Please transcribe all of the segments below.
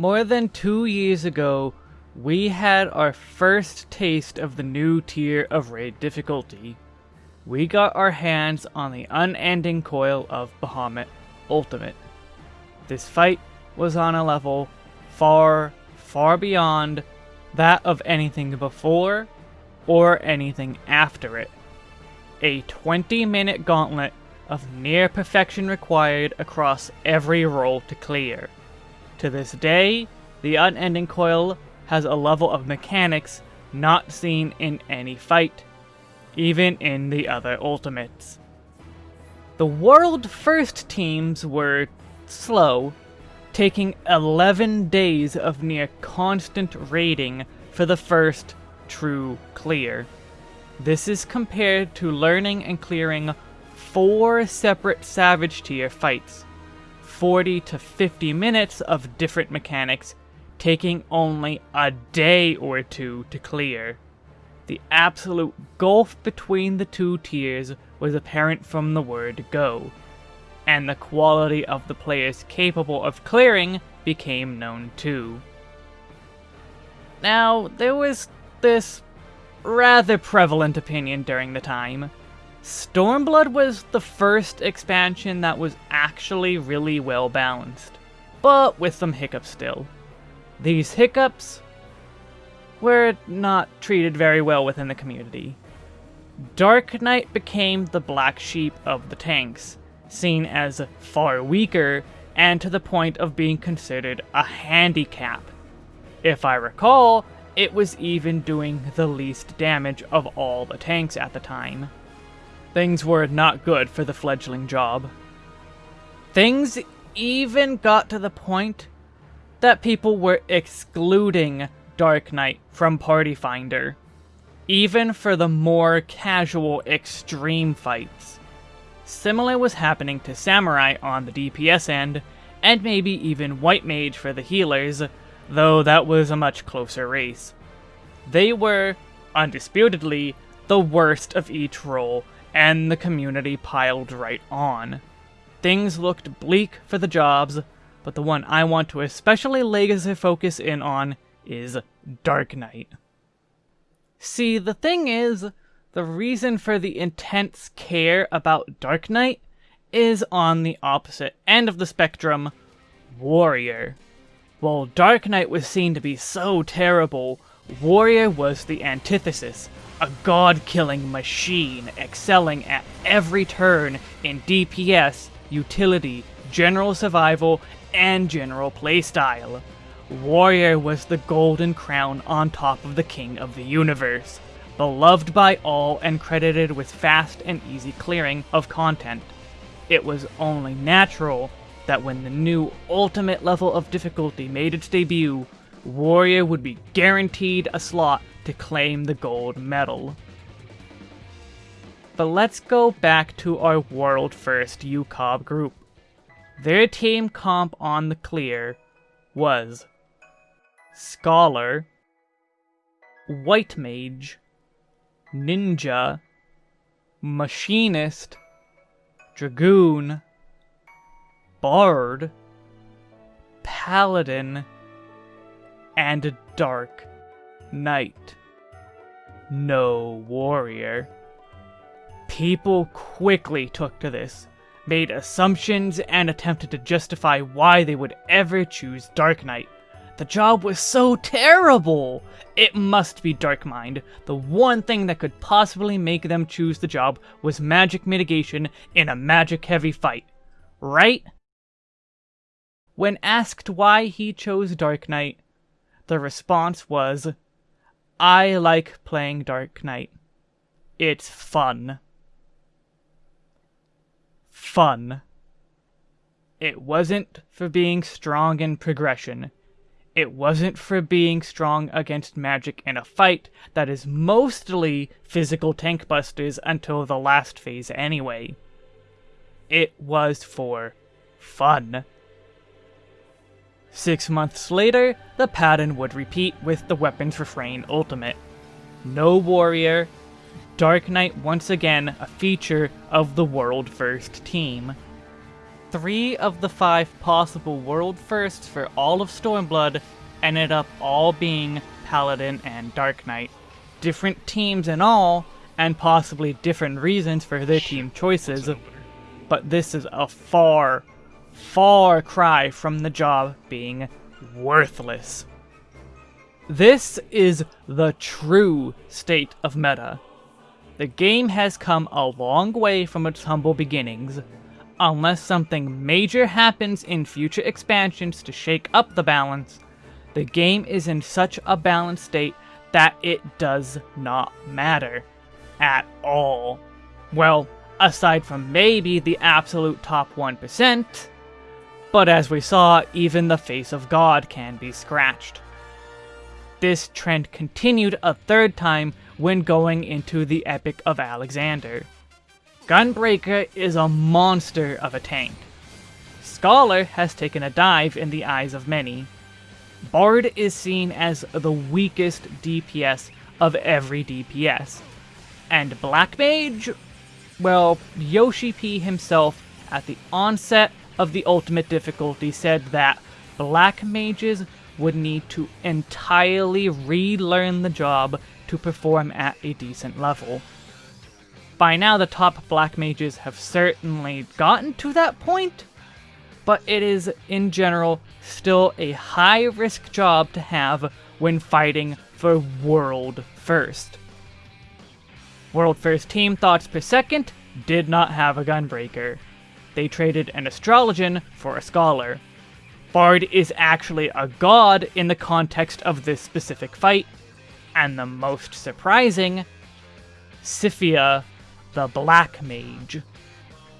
More than two years ago, we had our first taste of the new tier of raid difficulty. We got our hands on the unending coil of Bahamut Ultimate. This fight was on a level far, far beyond that of anything before or anything after it. A 20 minute gauntlet of near perfection required across every role to clear. To this day, the Unending Coil has a level of mechanics not seen in any fight, even in the other Ultimates. The world first teams were slow, taking 11 days of near constant raiding for the first true clear. This is compared to learning and clearing four separate Savage tier fights, 40 to 50 minutes of different mechanics, taking only a day or two to clear. The absolute gulf between the two tiers was apparent from the word go, and the quality of the players capable of clearing became known too. Now, there was this rather prevalent opinion during the time Stormblood was the first expansion that was actually really well balanced, but with some hiccups still. These hiccups were not treated very well within the community. Dark Knight became the black sheep of the tanks, seen as far weaker and to the point of being considered a handicap. If I recall, it was even doing the least damage of all the tanks at the time. Things were not good for the fledgling job. Things even got to the point that people were excluding Dark Knight from Party Finder, even for the more casual extreme fights. Similar was happening to Samurai on the DPS end, and maybe even White Mage for the healers, though that was a much closer race. They were, undisputedly, the worst of each role, and the community piled right on. Things looked bleak for the jobs, but the one I want to especially laser focus in on is Dark Knight. See, the thing is, the reason for the intense care about Dark Knight is on the opposite end of the spectrum, Warrior. While Dark Knight was seen to be so terrible, Warrior was the antithesis, a god-killing machine excelling at every turn in DPS, utility, general survival, and general playstyle. Warrior was the golden crown on top of the king of the universe, beloved by all and credited with fast and easy clearing of content. It was only natural that when the new ultimate level of difficulty made its debut, Warrior would be guaranteed a slot to claim the gold medal. But let's go back to our world first UCOB group. Their team comp on the clear was Scholar, White Mage, Ninja, Machinist, Dragoon, Bard, Paladin, and Dark Knight. No warrior. People quickly took to this, made assumptions, and attempted to justify why they would ever choose Dark Knight. The job was so terrible! It must be Dark Mind. The one thing that could possibly make them choose the job was magic mitigation in a magic-heavy fight. Right? When asked why he chose Dark Knight, the response was, I like playing Dark Knight. It's fun. Fun. It wasn't for being strong in progression. It wasn't for being strong against magic in a fight that is mostly physical tank busters until the last phase anyway. It was for fun. Six months later, the pattern would repeat with the Weapon's Refrain Ultimate. No Warrior, Dark Knight once again a feature of the World First team. three of the five possible world firsts for all of Stormblood ended up all being Paladin and Dark Knight. Different teams and all, and possibly different reasons for their team choices, but this is a far, far cry from the job being worthless. This is the true state of meta. The game has come a long way from its humble beginnings. Unless something major happens in future expansions to shake up the balance, the game is in such a balanced state that it does not matter. At all. Well, aside from maybe the absolute top 1%, but as we saw, even the face of God can be scratched. This trend continued a third time when going into the Epic of Alexander. Gunbreaker is a monster of a tank. Scholar has taken a dive in the eyes of many. Bard is seen as the weakest DPS of every DPS. And Black Mage? Well, Yoshi P himself, at the onset of the Ultimate difficulty, said that Black Mages would need to entirely relearn the job to perform at a decent level. By now, the top black mages have certainly gotten to that point, but it is, in general, still a high-risk job to have when fighting for World First. World First Team Thoughts Per Second did not have a Gunbreaker. They traded an Astrologian for a Scholar. Bard is actually a god in the context of this specific fight, and the most surprising, Sifia the Black Mage.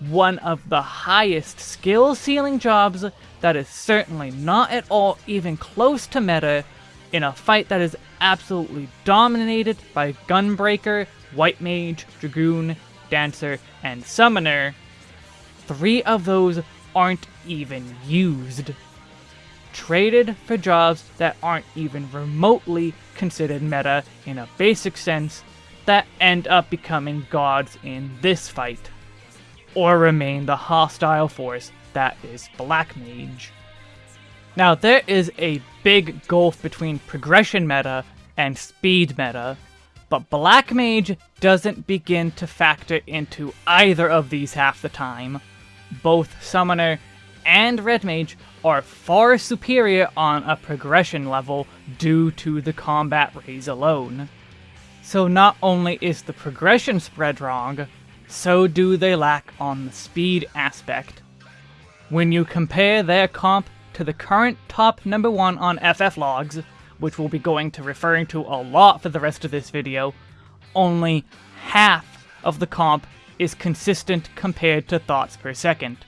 One of the highest skill ceiling jobs that is certainly not at all even close to meta in a fight that is absolutely dominated by Gunbreaker, White Mage, Dragoon, Dancer, and Summoner. Three of those aren't even used traded for jobs that aren't even remotely considered meta in a basic sense that end up becoming gods in this fight, or remain the hostile force that is Black Mage. Now, there is a big gulf between progression meta and speed meta, but Black Mage doesn't begin to factor into either of these half the time. Both Summoner and Red Mage are far superior on a progression level due to the combat raise alone. So not only is the progression spread wrong, so do they lack on the speed aspect. When you compare their comp to the current top number one on FF logs, which we'll be going to referring to a lot for the rest of this video, only half of the comp is consistent compared to thoughts per second.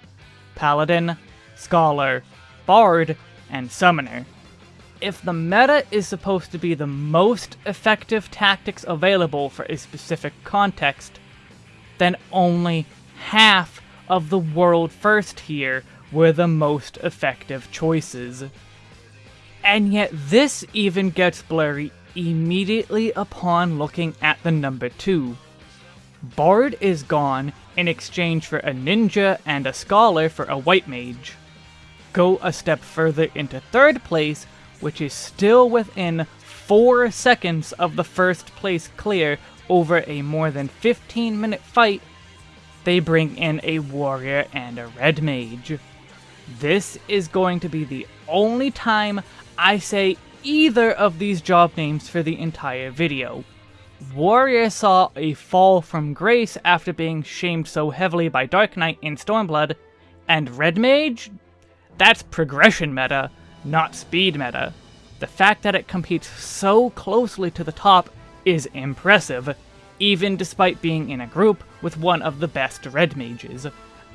Paladin, Scholar, Bard, and Summoner. If the meta is supposed to be the most effective tactics available for a specific context, then only half of the world first here were the most effective choices. And yet this even gets blurry immediately upon looking at the number 2. Bard is gone in exchange for a ninja and a scholar for a white mage go a step further into third place, which is still within 4 seconds of the first place clear over a more than 15 minute fight, they bring in a warrior and a red mage. This is going to be the only time I say either of these job names for the entire video. Warrior saw a fall from grace after being shamed so heavily by Dark Knight in Stormblood, and Red Mage that's progression meta, not speed meta. The fact that it competes so closely to the top is impressive, even despite being in a group with one of the best red mages.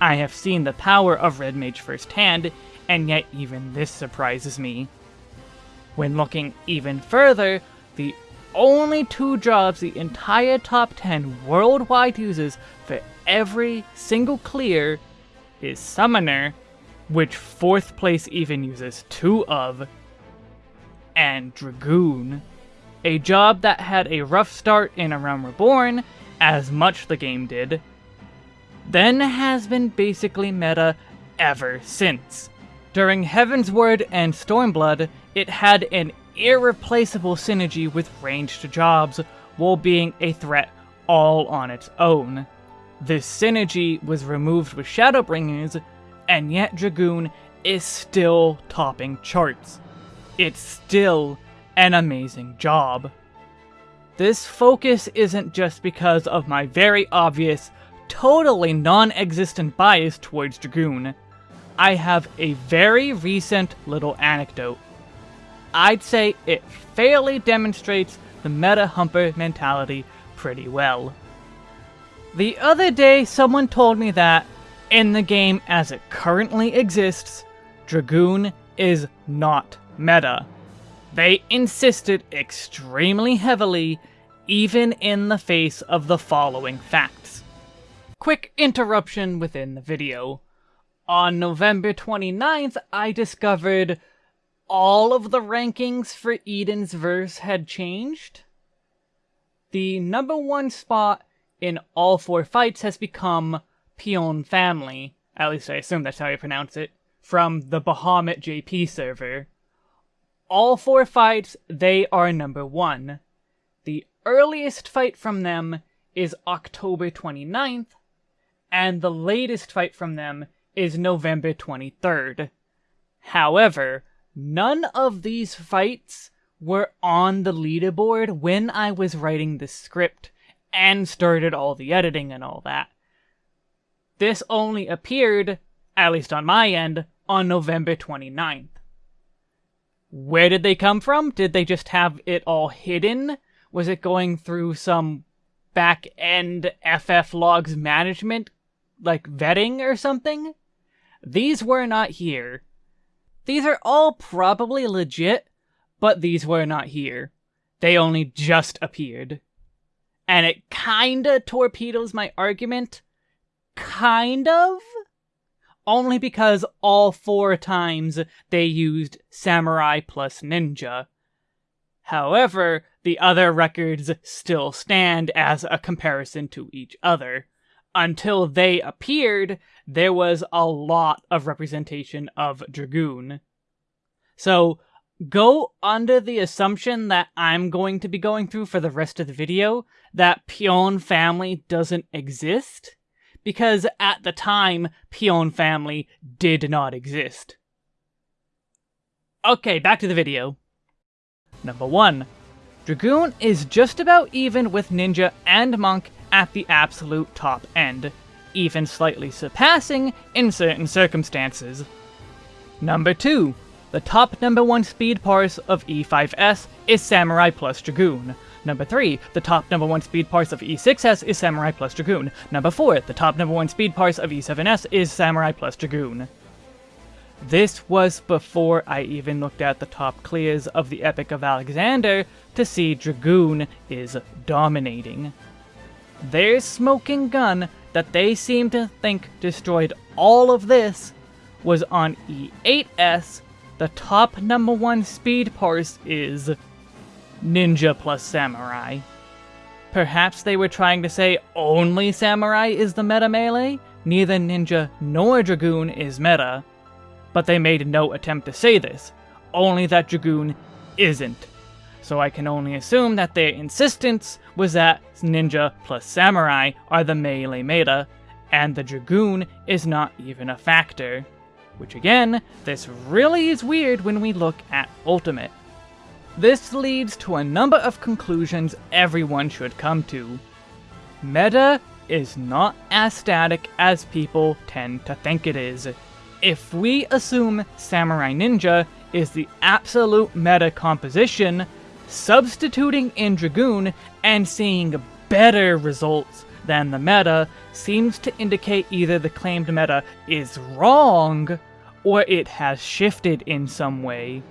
I have seen the power of red mage firsthand, and yet even this surprises me. When looking even further, the only two jobs the entire top 10 worldwide uses for every single clear is Summoner which fourth place even uses two of, and Dragoon, a job that had a rough start in A Realm Reborn, as much the game did, then has been basically meta ever since. During Heavensward and Stormblood, it had an irreplaceable synergy with ranged jobs while being a threat all on its own. This synergy was removed with Shadowbringers, and yet Dragoon is still topping charts. It's still an amazing job. This focus isn't just because of my very obvious, totally non-existent bias towards Dragoon. I have a very recent little anecdote. I'd say it fairly demonstrates the meta humper mentality pretty well. The other day, someone told me that, in the game as it currently exists, Dragoon is not meta. They insisted extremely heavily, even in the face of the following facts. Quick interruption within the video. On November 29th, I discovered all of the rankings for Eden's Verse had changed. The number one spot in all four fights has become Pion Family, at least I assume that's how you pronounce it, from the Bahamut JP server. All four fights, they are number one. The earliest fight from them is October 29th, and the latest fight from them is November 23rd. However, none of these fights were on the leaderboard when I was writing the script and started all the editing and all that. This only appeared, at least on my end, on November 29th. Where did they come from? Did they just have it all hidden? Was it going through some back end FF logs management, like vetting or something? These were not here. These are all probably legit, but these were not here. They only just appeared. And it kinda torpedoes my argument. Kind of? only because all four times they used Samurai plus Ninja. However, the other records still stand as a comparison to each other. Until they appeared, there was a lot of representation of Dragoon. So, go under the assumption that I'm going to be going through for the rest of the video that Pion family doesn't exist because at the time, Pion family did not exist. Okay, back to the video. Number 1. Dragoon is just about even with Ninja and Monk at the absolute top end, even slightly surpassing in certain circumstances. Number 2. The top number 1 speed parse of E5S is Samurai plus Dragoon, Number 3, the top number 1 speed parse of E6S is Samurai plus Dragoon. Number 4, the top number 1 speed parse of E7S is Samurai plus Dragoon. This was before I even looked at the top clears of the Epic of Alexander to see Dragoon is dominating. Their smoking gun that they seem to think destroyed all of this was on E8S, the top number one speed parse is ninja plus samurai. Perhaps they were trying to say only samurai is the meta melee? Neither ninja nor dragoon is meta. But they made no attempt to say this, only that dragoon isn't. So I can only assume that their insistence was that ninja plus samurai are the melee meta, and the dragoon is not even a factor. Which again, this really is weird when we look at Ultimate. This leads to a number of conclusions everyone should come to. Meta is not as static as people tend to think it is. If we assume Samurai Ninja is the absolute meta composition, substituting in Dragoon and seeing better results than the meta seems to indicate either the claimed meta is wrong, or it has shifted in some way.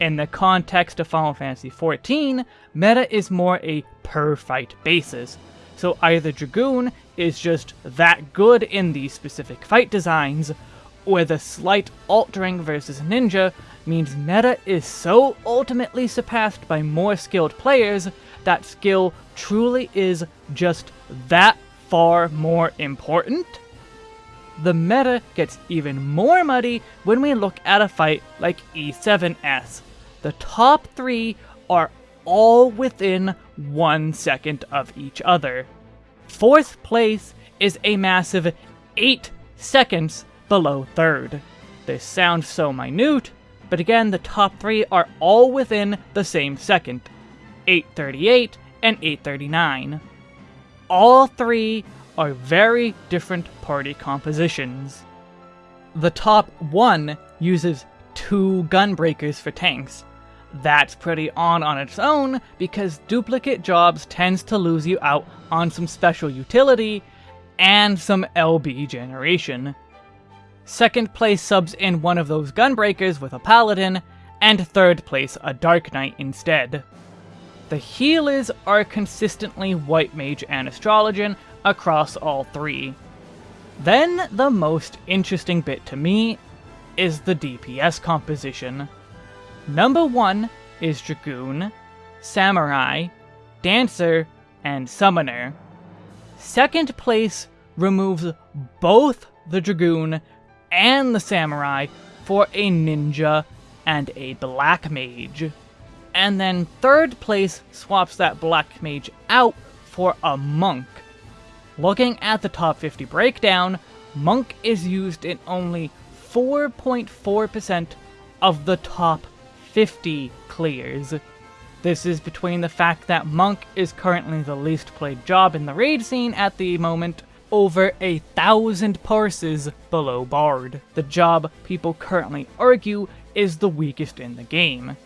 In the context of Final Fantasy XIV, meta is more a per-fight basis, so either Dragoon is just that good in these specific fight designs, or the slight altering versus Ninja means meta is so ultimately surpassed by more skilled players that skill truly is just that far more important? the meta gets even more muddy when we look at a fight like E7S. The top three are all within one second of each other. Fourth place is a massive 8 seconds below third. This sounds so minute, but again, the top three are all within the same second 838 and 839. All three are very different party compositions. The top one uses two gunbreakers for tanks. That's pretty on on its own because duplicate jobs tends to lose you out on some special utility and some LB generation. Second place subs in one of those gunbreakers with a paladin, and third place a Dark Knight instead. The healers are consistently White Mage and Astrologian across all three. Then the most interesting bit to me is the DPS composition. Number 1 is Dragoon, Samurai, Dancer, and Summoner. Second place removes both the Dragoon and the Samurai for a Ninja and a Black Mage and then third place swaps that Black Mage out for a Monk. Looking at the top 50 breakdown, Monk is used in only 4.4% of the top 50 clears. This is between the fact that Monk is currently the least played job in the raid scene at the moment, over a thousand parses below Bard. The job people currently argue is the weakest in the game.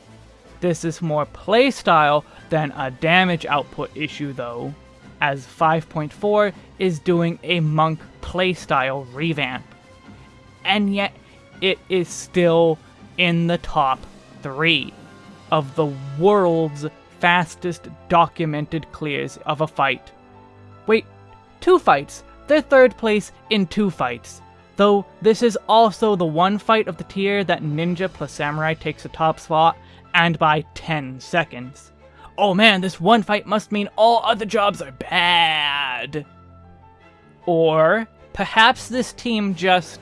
This is more playstyle than a damage output issue though, as 5.4 is doing a monk playstyle revamp. And yet, it is still in the top 3 of the world's fastest documented clears of a fight. Wait, two fights! They're third place in two fights. Though this is also the one fight of the tier that Ninja plus Samurai takes the top spot, and by 10 seconds. Oh man, this one fight must mean all other jobs are bad. Or perhaps this team just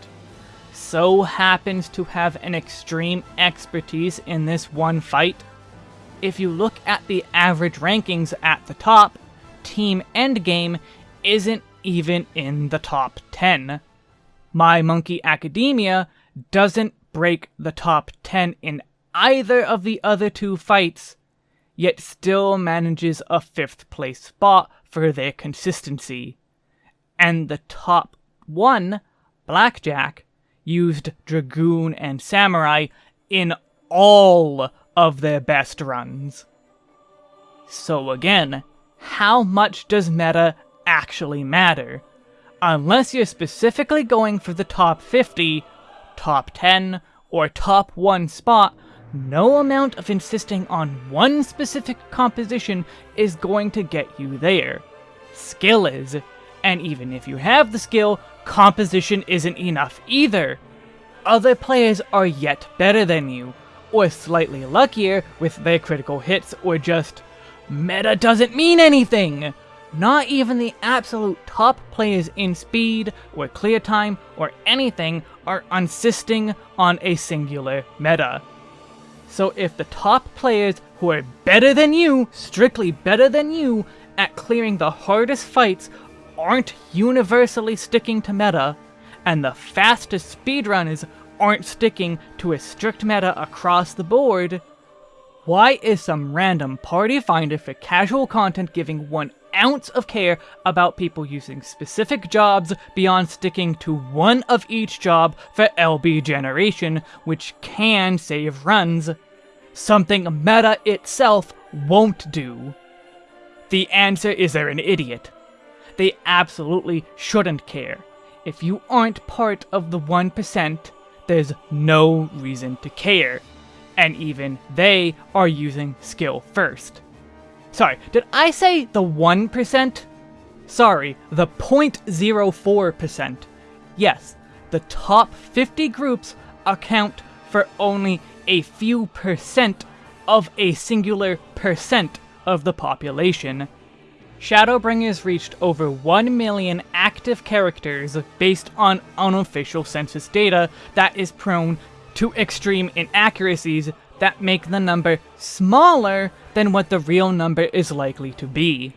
so happens to have an extreme expertise in this one fight. If you look at the average rankings at the top, Team Endgame isn't even in the top 10. My Monkey Academia doesn't break the top 10 in either of the other two fights, yet still manages a fifth place spot for their consistency. And the top one, Blackjack, used Dragoon and Samurai in all of their best runs. So again, how much does meta actually matter? Unless you're specifically going for the top 50, top 10, or top 1 spot, no amount of insisting on one specific composition is going to get you there. Skill is, and even if you have the skill, composition isn't enough either. Other players are yet better than you, or slightly luckier with their critical hits, or just meta doesn't mean anything. Not even the absolute top players in speed, or clear time, or anything are insisting on a singular meta. So if the top players who are better than you, strictly better than you, at clearing the hardest fights aren't universally sticking to meta, and the fastest speedrunners aren't sticking to a strict meta across the board, why is some random party finder for casual content giving one ounce of care about people using specific jobs beyond sticking to one of each job for LB generation, which can save runs. Something meta itself won't do. The answer is they're an idiot. They absolutely shouldn't care. If you aren't part of the 1%, there's no reason to care. And even they are using skill first. Sorry, did I say the 1%? Sorry, the 0.04%. Yes, the top 50 groups account for only a few percent of a singular percent of the population. Shadowbringers reached over 1 million active characters based on unofficial census data that is prone to extreme inaccuracies that make the number smaller than what the real number is likely to be.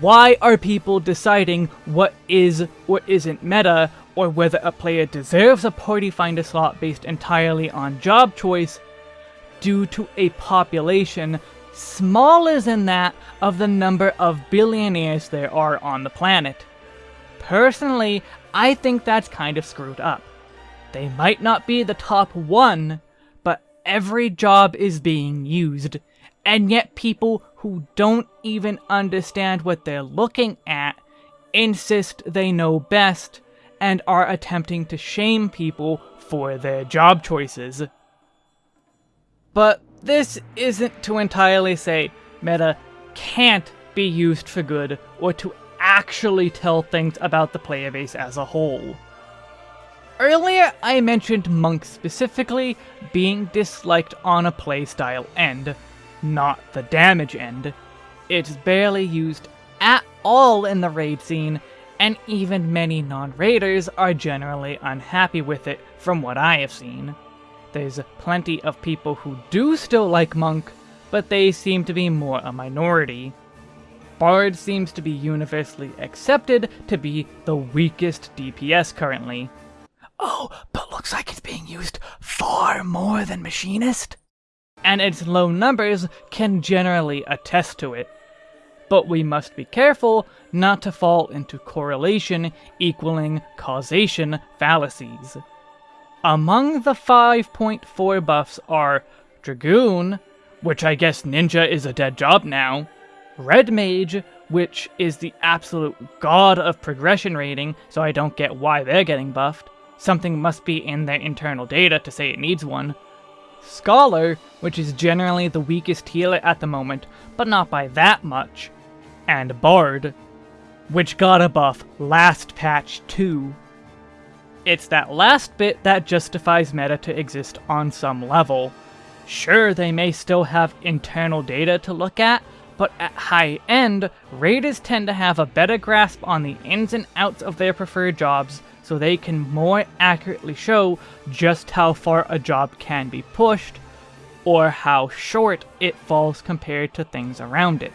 Why are people deciding what is or isn't meta, or whether a player deserves a party finder slot based entirely on job choice, due to a population smaller than that of the number of billionaires there are on the planet. Personally, I think that's kind of screwed up. They might not be the top one, every job is being used, and yet people who don't even understand what they're looking at insist they know best and are attempting to shame people for their job choices. But this isn't to entirely say meta can't be used for good or to actually tell things about the player base as a whole. Earlier, I mentioned Monk specifically being disliked on a playstyle end, not the damage end. It's barely used at all in the raid scene, and even many non-raiders are generally unhappy with it from what I have seen. There's plenty of people who do still like Monk, but they seem to be more a minority. Bard seems to be universally accepted to be the weakest DPS currently. Oh, but looks like it's being used far more than Machinist? And its low numbers can generally attest to it. But we must be careful not to fall into correlation equaling causation fallacies. Among the 5.4 buffs are Dragoon, which I guess Ninja is a dead job now, Red Mage, which is the absolute god of progression rating, so I don't get why they're getting buffed. Something must be in their internal data to say it needs one. Scholar, which is generally the weakest healer at the moment, but not by that much. And Bard, which got a buff last patch too. It's that last bit that justifies meta to exist on some level. Sure, they may still have internal data to look at, but at high end, raiders tend to have a better grasp on the ins and outs of their preferred jobs, so they can more accurately show just how far a job can be pushed, or how short it falls compared to things around it.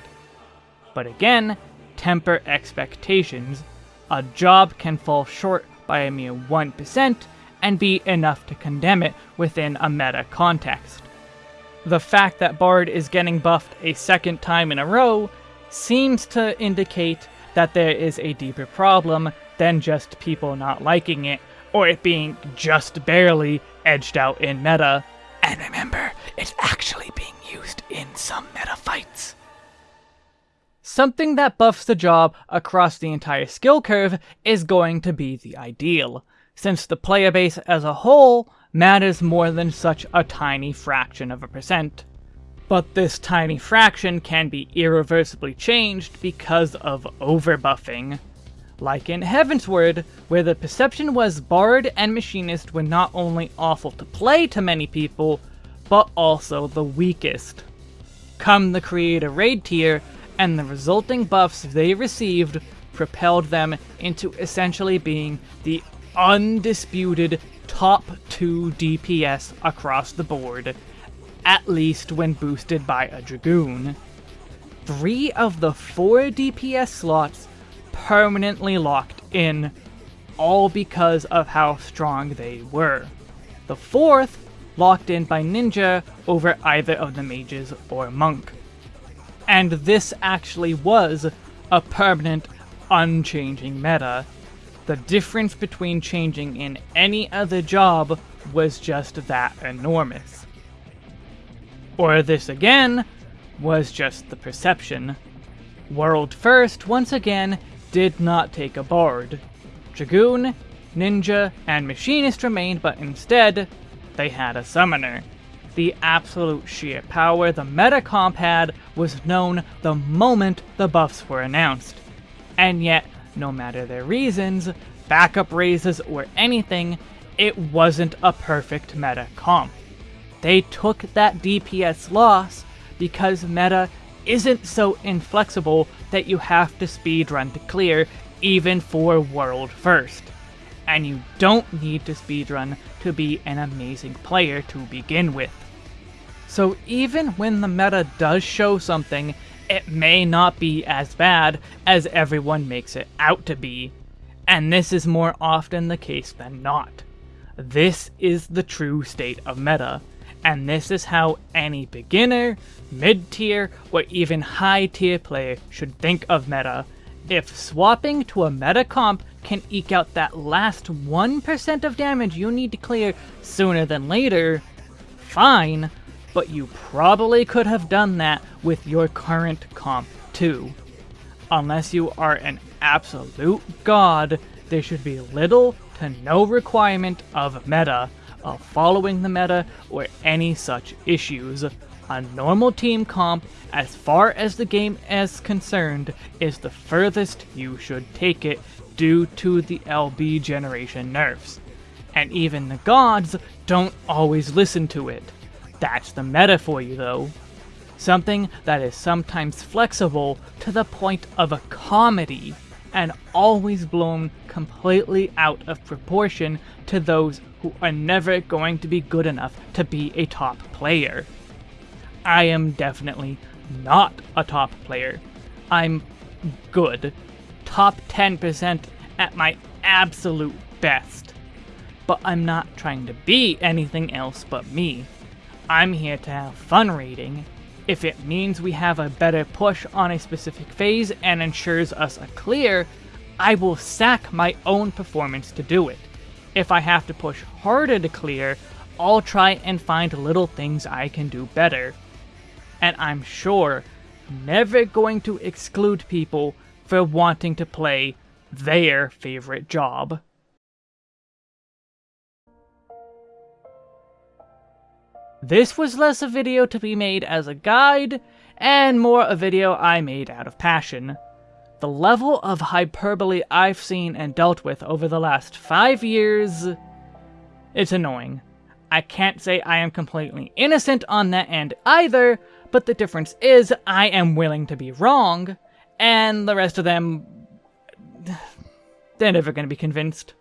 But again, temper expectations. A job can fall short by a mere 1% and be enough to condemn it within a meta context. The fact that Bard is getting buffed a second time in a row seems to indicate that there is a deeper problem than just people not liking it, or it being just barely edged out in meta. And remember, it's actually being used in some meta fights. Something that buffs the job across the entire skill curve is going to be the ideal, since the player base as a whole matters more than such a tiny fraction of a percent. But this tiny fraction can be irreversibly changed because of overbuffing. Like in Heavensward, where the perception was Bard and Machinist were not only awful to play to many people, but also the weakest. Come the Creator Raid tier, and the resulting buffs they received propelled them into essentially being the undisputed top 2 DPS across the board, at least when boosted by a Dragoon. Three of the four DPS slots permanently locked in, all because of how strong they were. The fourth locked in by Ninja over either of the mages or monk and this actually was a permanent, unchanging meta. The difference between changing in any other job was just that enormous. Or this again was just the perception. World First, once again, did not take a bard. Dragoon, Ninja, and Machinist remained, but instead, they had a summoner. The absolute sheer power the meta comp had was known the moment the buffs were announced. And yet, no matter their reasons, backup raises, or anything, it wasn't a perfect meta comp. They took that DPS loss because meta isn't so inflexible that you have to speedrun to clear, even for World First. And you don't need to speedrun to be an amazing player to begin with. So even when the meta does show something, it may not be as bad as everyone makes it out to be. And this is more often the case than not. This is the true state of meta, and this is how any beginner, mid-tier, or even high-tier player should think of meta. If swapping to a meta comp can eke out that last 1% of damage you need to clear sooner than later, fine, but you probably could have done that with your current comp too. Unless you are an absolute god, there should be little to no requirement of meta, of following the meta, or any such issues. A normal team comp, as far as the game is concerned, is the furthest you should take it due to the LB generation nerfs. And even the gods don't always listen to it. That's the meta for you though. Something that is sometimes flexible to the point of a comedy, and always blown completely out of proportion to those who are never going to be good enough to be a top player. I am definitely not a top player. I'm good. Top 10% at my absolute best. But I'm not trying to be anything else but me. I'm here to have fun reading. If it means we have a better push on a specific phase and ensures us a clear, I will sack my own performance to do it. If I have to push harder to clear, I'll try and find little things I can do better. And I'm sure never going to exclude people for wanting to play their favorite job. This was less a video to be made as a guide, and more a video I made out of passion. The level of hyperbole I've seen and dealt with over the last five years... It's annoying. I can't say I am completely innocent on that end either, but the difference is I am willing to be wrong, and the rest of them... They're never going to be convinced.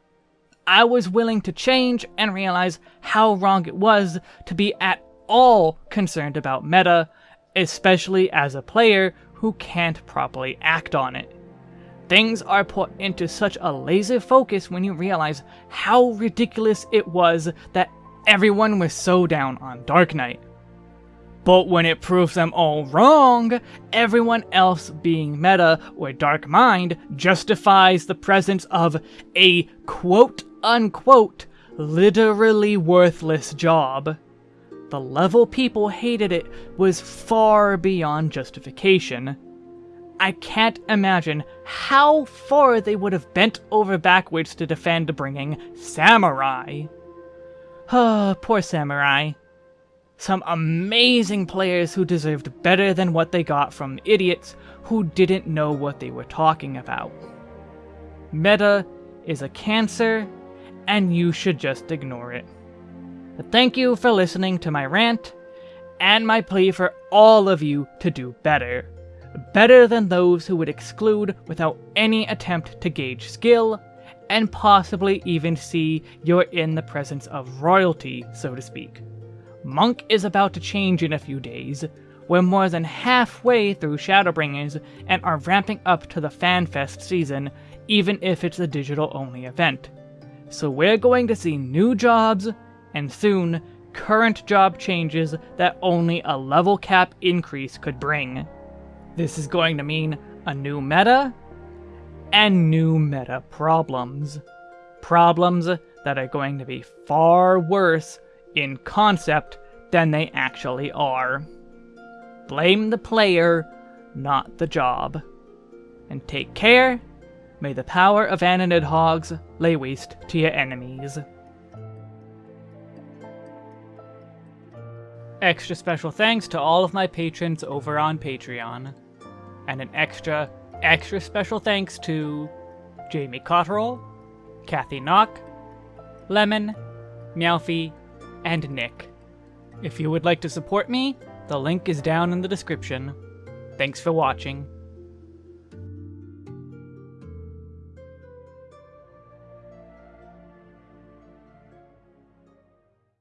I was willing to change and realize how wrong it was to be at all concerned about meta, especially as a player who can't properly act on it. Things are put into such a laser focus when you realize how ridiculous it was that everyone was so down on Dark Knight. But when it proves them all wrong, everyone else being meta or dark mind justifies the presence of a quote unquote literally worthless job. The level people hated it was far beyond justification. I can't imagine how far they would have bent over backwards to defend bringing Samurai. Ah, poor Samurai. Some amazing players who deserved better than what they got from idiots who didn't know what they were talking about. Meta is a cancer, and you should just ignore it. But thank you for listening to my rant, and my plea for all of you to do better. Better than those who would exclude without any attempt to gauge skill, and possibly even see you're in the presence of royalty, so to speak. Monk is about to change in a few days. We're more than halfway through Shadowbringers and are ramping up to the FanFest season, even if it's a digital-only event. So we're going to see new jobs, and soon, current job changes that only a level cap increase could bring. This is going to mean a new meta, and new meta problems. Problems that are going to be far worse in concept than they actually are. Blame the player, not the job. And take care, may the power of Ananid Hogs lay waste to your enemies. Extra special thanks to all of my patrons over on Patreon. And an extra, extra special thanks to Jamie Cotterell, Kathy Knock, Lemon, Meowfie, and Nick. If you would like to support me, the link is down in the description. Thanks for watching.